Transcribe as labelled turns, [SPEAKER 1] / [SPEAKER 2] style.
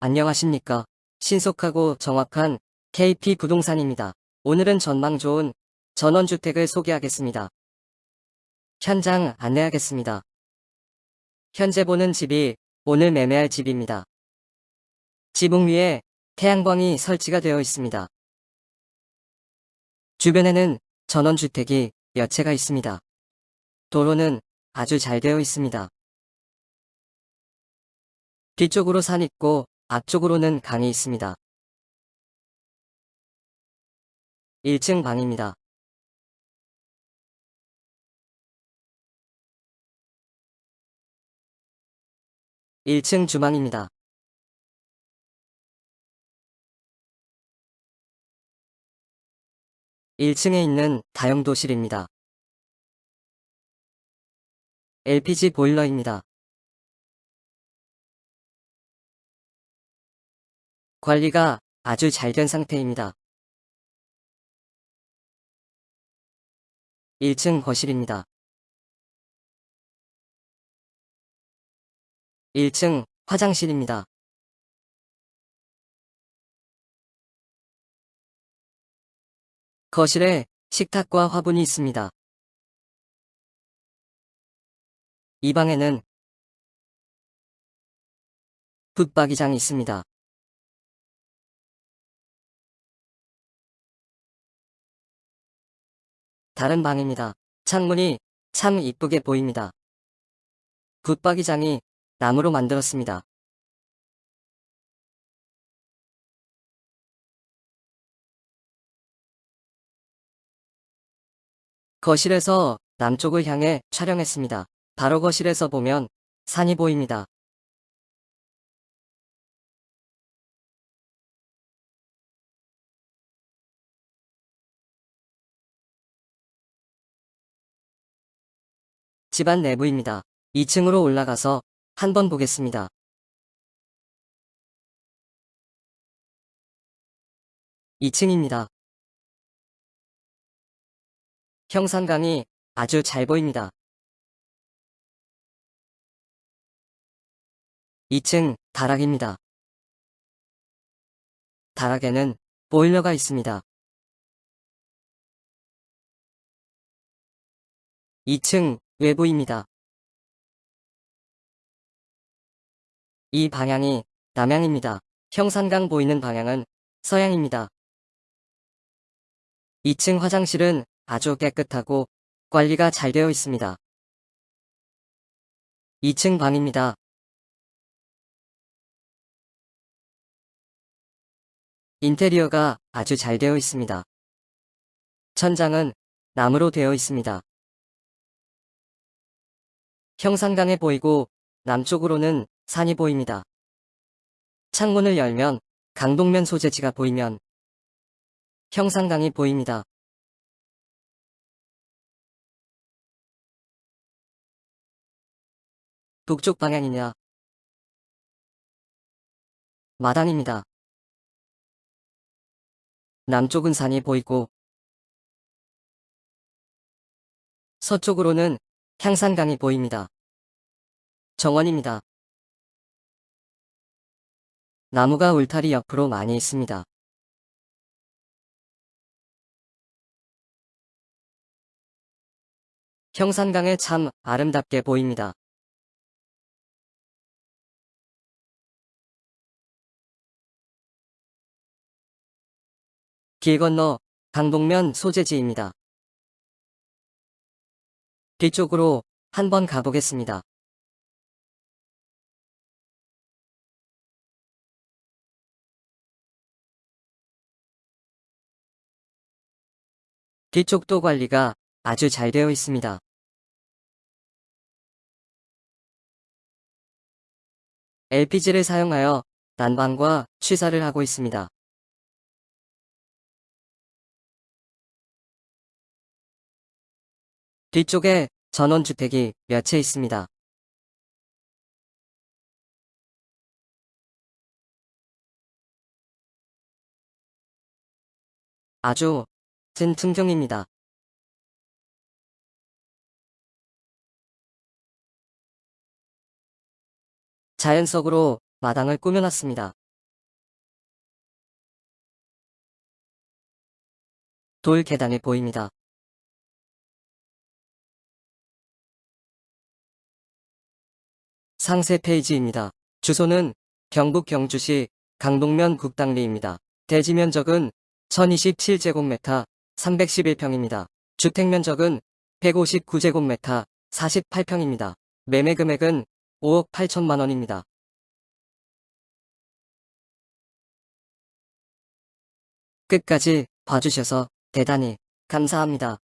[SPEAKER 1] 안녕하십니까. 신속하고 정확한 KP 부동산입니다. 오늘은 전망 좋은 전원주택을 소개하겠습니다. 현장 안내하겠습니다. 현재 보는 집이 오늘 매매할 집입니다. 지붕 위에 태양광이 설치가 되어 있습니다. 주변에는 전원주택이 몇 채가 있습니다. 도로는 아주 잘 되어 있습니다. 뒤쪽으로 산 있고 앞쪽으로는 강이 있습니다. 1층 방입니다. (1층) 주방입니다. 1층에 있는 다용도실입니다. LPG 보일러입니다. 관리가 아주 잘 된 상태입니다. 1층 거실입니다. 1층 화장실입니다. 거실에 식탁과 화분이 있습니다. 이 방에는 붙박이장이 있습니다. 다른 방입니다. 창문이 참 이쁘게 보입니다. 붙박이장이 나무로 만들었습니다. 거실에서 남쪽을 향해 촬영했습니다. 바로 거실에서 보면 산이 보입니다. 집안 내부입니다. 2층으로 올라가서 한번 보겠습니다. 2층입니다. 형산강이 아주 잘 보입니다. 2층 다락입니다. 다락에는 보일러가 있습니다. 2층 외부입니다. 이 방향이 남향입니다. 형산강 보이는 방향은 서양입니다. 2층 화장실은 아주 깨끗하고 관리가 잘 되어 있습니다. 2층 방입니다. 인테리어가 아주 잘 되어 있습니다. 천장은 나무로 되어 있습니다. 형산강에 보이고 남쪽으로는 산이 보입니다. 창문을 열면 강동면 소재지가 보이면 형산강이 보입니다. 북쪽 방향이냐 마당입니다. 남쪽은 산이 보이고 서쪽으로는 향산강이 보입니다. 정원입니다. 나무가 울타리 옆으로 많이 있습니다. 형산강에 참 아름답게 보입니다. 길 건너 강동면 소재지입니다. 뒤쪽으로 한번 가보겠습니다. 뒤쪽도 관리가 아주 잘 되어 있습니다. LPG를 사용하여 난방과 취사를 하고 있습니다. 뒤쪽에 전원주택이 몇 채 있습니다. 아주 든 풍경입니다. 자연석으로 마당을 꾸며놨습니다. 돌 계단이 보입니다. 상세 페이지입니다. 주소는 경북 경주시 강동면 국당리입니다. 대지 면적은 1027제곱미터 311평입니다. 주택 면적은 159제곱미터 48평입니다. 매매 금액은 5억 8천만 원입니다. 끝까지 봐주셔서 대단히 감사합니다.